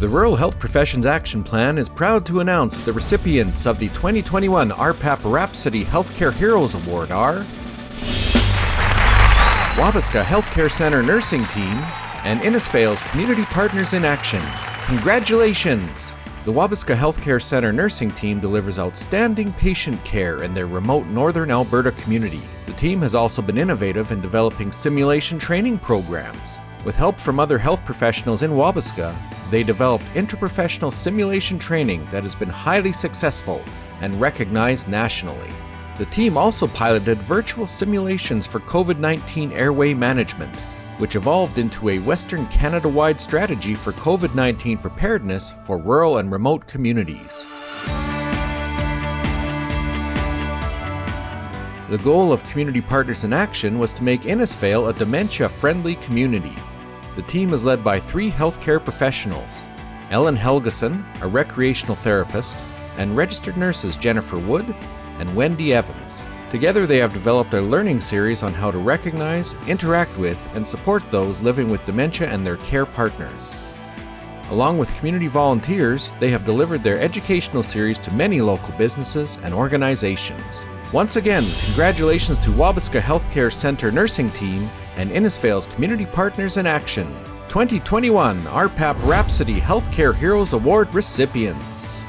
The Rural Health Professions Action Plan is proud to announce the recipients of the 2021 RPAP Rhapsody Healthcare Heroes Award are Wabasca Healthcare Center Nursing Team and Innisfail's Community Partners in Action. Congratulations! The Wabasca Healthcare Center nursing team delivers outstanding patient care in their remote northern Alberta community. The team has also been innovative in developing simulation training programs. With help from other health professionals in Wabasca, they developed interprofessional simulation training that has been highly successful and recognized nationally. The team also piloted virtual simulations for COVID 19 airway management, which evolved into a Western Canada wide strategy for COVID 19 preparedness for rural and remote communities. The goal of Community Partners in Action was to make Innisfail a dementia friendly community. The team is led by three healthcare professionals Ellen Helgeson, a recreational therapist, and registered nurses Jennifer Wood and Wendy Evans. Together, they have developed a learning series on how to recognize, interact with, and support those living with dementia and their care partners. Along with community volunteers, they have delivered their educational series to many local businesses and organizations. Once again, congratulations to Wabasca Healthcare Center Nursing Team and Innisfail's Community Partners in Action, 2021 RPAP Rhapsody Healthcare Heroes Award recipients.